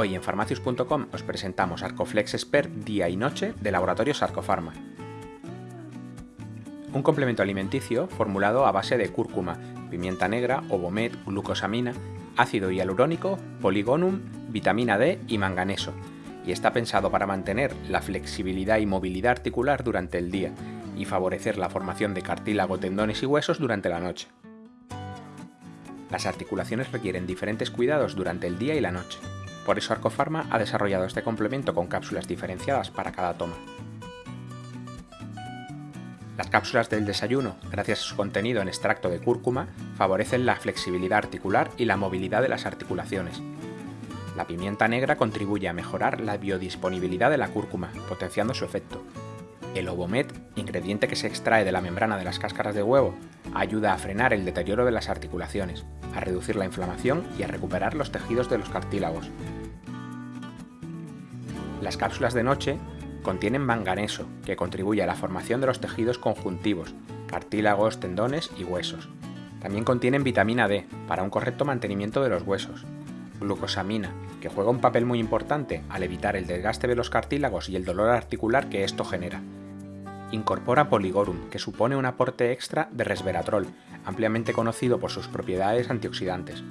Hoy en farmacius.com os presentamos Arcoflex Expert día y noche de Laboratorios Arcofarma. Un complemento alimenticio formulado a base de cúrcuma, pimienta negra, ovomet, glucosamina, ácido hialurónico, poligonum, vitamina D y manganeso, y está pensado para mantener la flexibilidad y movilidad articular durante el día y favorecer la formación de cartílago, tendones y huesos durante la noche. Las articulaciones requieren diferentes cuidados durante el día y la noche. Por eso Arcofarma ha desarrollado este complemento con cápsulas diferenciadas para cada toma. Las cápsulas del desayuno, gracias a su contenido en extracto de cúrcuma, favorecen la flexibilidad articular y la movilidad de las articulaciones. La pimienta negra contribuye a mejorar la biodisponibilidad de la cúrcuma, potenciando su efecto. El ovomet, ingrediente que se extrae de la membrana de las cáscaras de huevo, ayuda a frenar el deterioro de las articulaciones, a reducir la inflamación y a recuperar los tejidos de los cartílagos. Las cápsulas de noche contienen manganeso, que contribuye a la formación de los tejidos conjuntivos, cartílagos, tendones y huesos. También contienen vitamina D, para un correcto mantenimiento de los huesos. Glucosamina, que juega un papel muy importante al evitar el desgaste de los cartílagos y el dolor articular que esto genera. Incorpora Poligorum, que supone un aporte extra de resveratrol, ampliamente conocido por sus propiedades antioxidantes.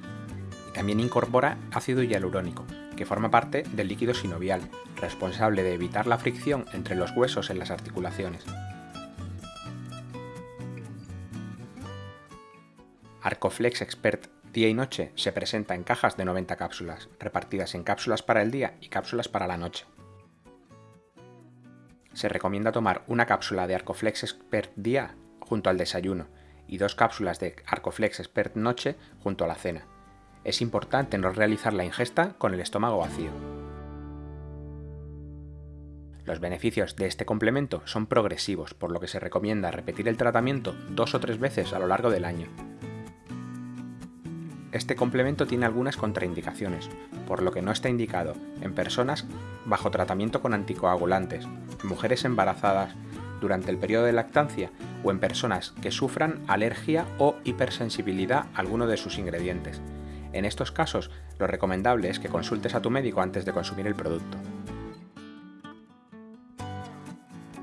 Y también incorpora ácido hialurónico, que forma parte del líquido sinovial, responsable de evitar la fricción entre los huesos en las articulaciones. Arcoflex Expert día y noche se presenta en cajas de 90 cápsulas, repartidas en cápsulas para el día y cápsulas para la noche. Se recomienda tomar una cápsula de Arcoflex Expert día junto al desayuno y dos cápsulas de Arcoflex Expert noche junto a la cena. Es importante no realizar la ingesta con el estómago vacío. Los beneficios de este complemento son progresivos, por lo que se recomienda repetir el tratamiento dos o tres veces a lo largo del año. Este complemento tiene algunas contraindicaciones, por lo que no está indicado en personas bajo tratamiento con anticoagulantes, mujeres embarazadas, durante el periodo de lactancia o en personas que sufran alergia o hipersensibilidad a alguno de sus ingredientes. En estos casos, lo recomendable es que consultes a tu médico antes de consumir el producto.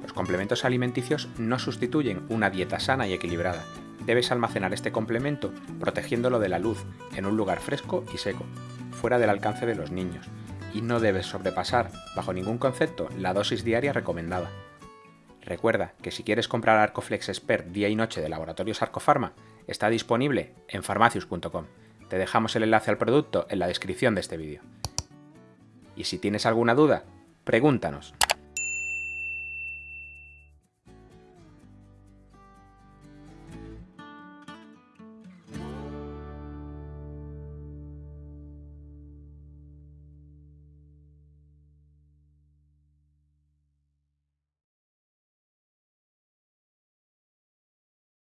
Los complementos alimenticios no sustituyen una dieta sana y equilibrada. Debes almacenar este complemento protegiéndolo de la luz, en un lugar fresco y seco, fuera del alcance de los niños, y no debes sobrepasar, bajo ningún concepto, la dosis diaria recomendada. Recuerda que si quieres comprar Arcoflex Expert día y noche de Laboratorios Arcofarma, está disponible en farmacius.com. Te dejamos el enlace al producto en la descripción de este vídeo. Y si tienes alguna duda, pregúntanos.